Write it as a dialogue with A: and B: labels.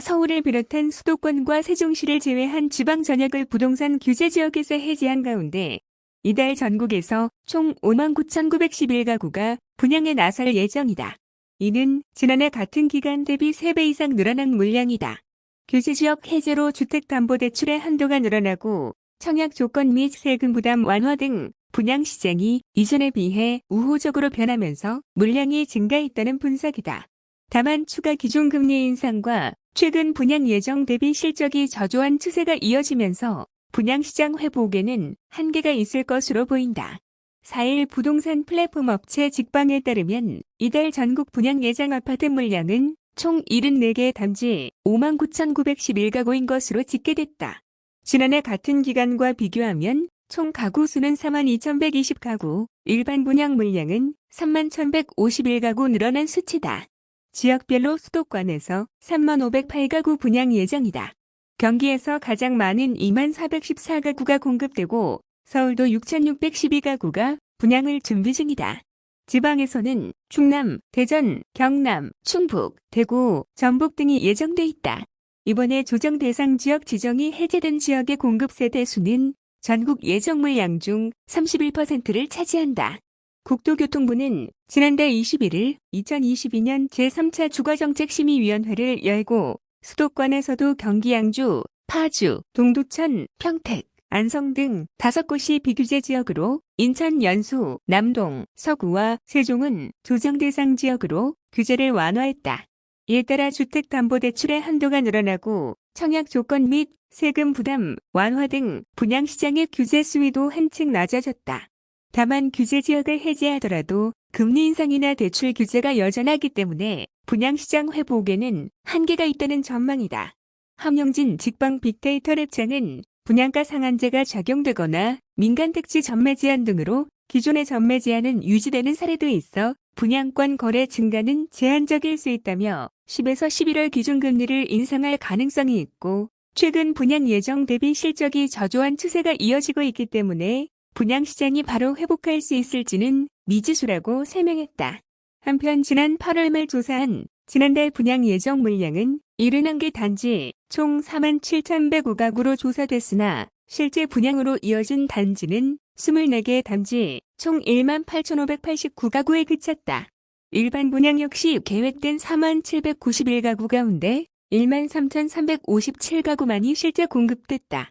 A: 서울을 비롯한 수도권과 세종시를 제외한 지방 전역을 부동산 규제 지역에서 해제한 가운데 이달 전국에서 총 59,911가구가 분양에 나설 예정이다. 이는 지난해 같은 기간 대비 3배 이상 늘어난 물량이다. 규제지역 해제로 주택담보대출의 한도가 늘어나고 청약 조건 및 세금 부담 완화 등 분양시장이 이전에 비해 우호적으로 변하면서 물량이 증가했다는 분석이다. 다만 추가 기준금리 인상과 최근 분양 예정 대비 실적이 저조한 추세가 이어지면서 분양시장 회복에는 한계가 있을 것으로 보인다. 4일 부동산 플랫폼 업체 직방에 따르면 이달 전국 분양 예정 아파트 물량은 총 74개 단지 59,911가구인 것으로 집계됐다. 지난해 같은 기간과 비교하면 총 가구 수는 42,120가구, 일반 분양 물량은 31,151가구 늘어난 수치다. 지역별로 수도권에서 3508가구 분양 예정이다. 경기에서 가장 많은 2414가구가 공급되고 서울도 6612가구가 분양을 준비 중이다. 지방에서는 충남, 대전, 경남, 충북, 대구, 전북 등이 예정돼 있다. 이번에 조정 대상 지역 지정이 해제된 지역의 공급 세대 수는 전국 예정 물량 중 31%를 차지한다. 국토교통부는 지난달 21일 2022년 제3차 주거정책심의위원회를 열고 수도권에서도 경기 양주, 파주, 동두천, 평택, 안성 등 다섯 곳이 비규제 지역으로 인천 연수, 남동, 서구와 세종은 조정 대상 지역으로 규제를 완화했다. 이에 따라 주택담보대출의 한도가 늘어나고 청약 조건 및 세금 부담 완화 등 분양시장의 규제 수위도 한층 낮아졌다. 다만 규제 지역을 해제하더라도 금리 인상이나 대출 규제가 여전하기 때문에 분양시장 회복에는 한계가 있다는 전망이다. 함영진 직방 빅데이터 랩장은 분양가 상한제가 적용되거나 민간택지 전매 제한 등으로 기존의 전매 제한은 유지되는 사례도 있어 분양권 거래 증가는 제한적일 수 있다며 10에서 11월 기준금리를 인상할 가능성이 있고 최근 분양 예정 대비 실적이 저조한 추세가 이어지고 있기 때문에 분양시장이 바로 회복할 수 있을지는 미지수라고 설명했다. 한편 지난 8월 말 조사한 지난달 분양 예정 물량은 71개 단지 총 47,105가구로 조사됐으나 실제 분양으로 이어진 단지는 24개 단지 총 18,589가구에 그쳤다. 일반 분양 역시 계획된 4791가구 가운데 13,357가구만이 실제 공급됐다.